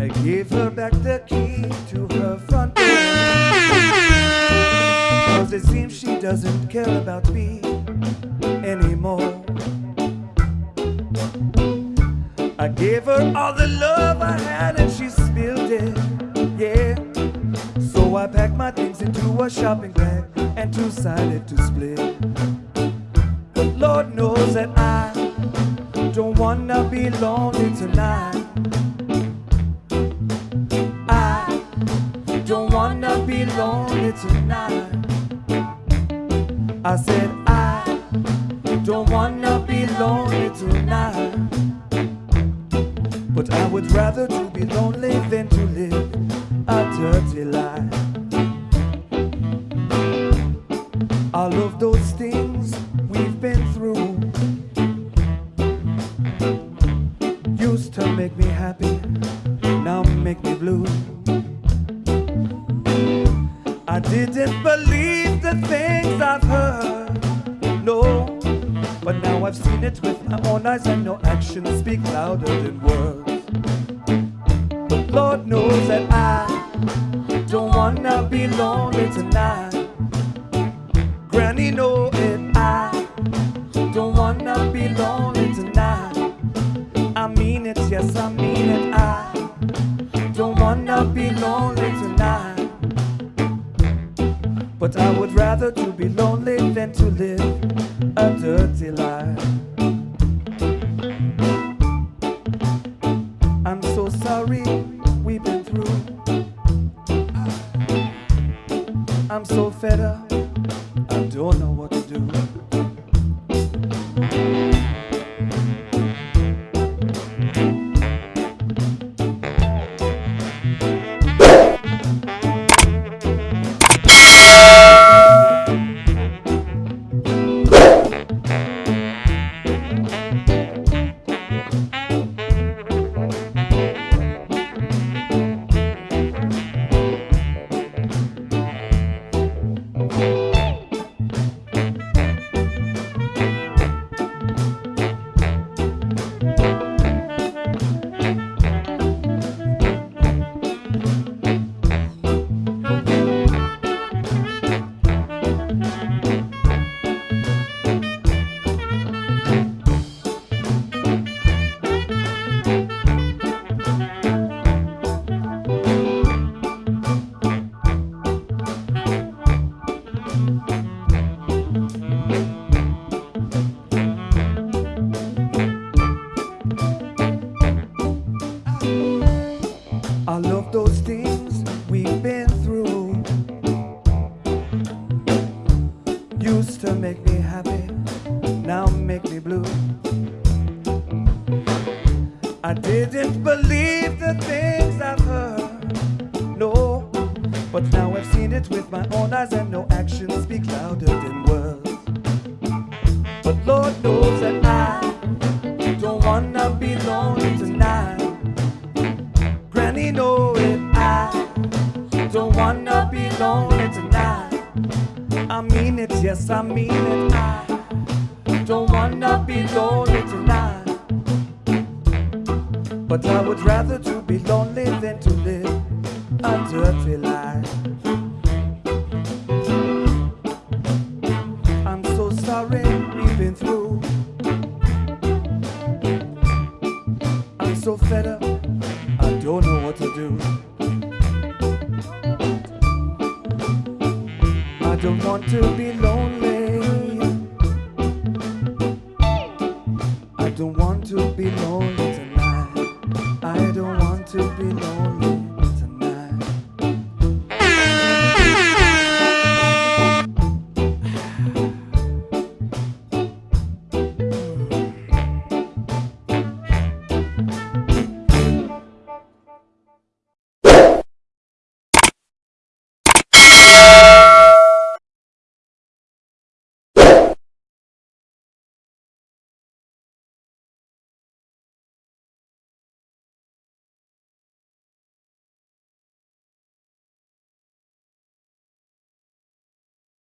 I Give her back the key to her front door. Cause it seems she doesn't care about me anymore. I gave her all the love I had and she spilled it, yeah. So I packed my things into a shopping bag and decided to split. But Lord knows that I don't wanna be lonely tonight. I don't wanna be lonely tonight. I said I don't wanna be lonely tonight. But I would rather to be lonely than to live a dirty life. All of those things we've been through used to make me happy, now make me blue. I didn't believe the things I've heard, no. But now I've seen it with my own eyes, and no actions speak louder than words. But Lord knows that I don't wanna be lonely tonight. Granny know it, I don't wanna be lonely tonight. I mean it, yes, I mean it, I don't wanna be lonely tonight. But I would rather to be lonely than to live a dirty life. We've been through. Ah, I'm so fed up, I don't know what to do. We've been through used to make me happy, now make me blue. I didn't believe the things I've heard, no, but now I've seen it with my own eyes, and no actions speak louder than words. But Lord knows that don't wanna be lonely tonight. I mean it, yes, I mean it, I don't wanna be lonely tonight. But I would rather to be lonely than to live a dirty life. I'm so sorry we've been through. I'm so fed up, I don't know what to do. don't want to be lonely. I don't want to be lonely tonight. I don't want to be lonely.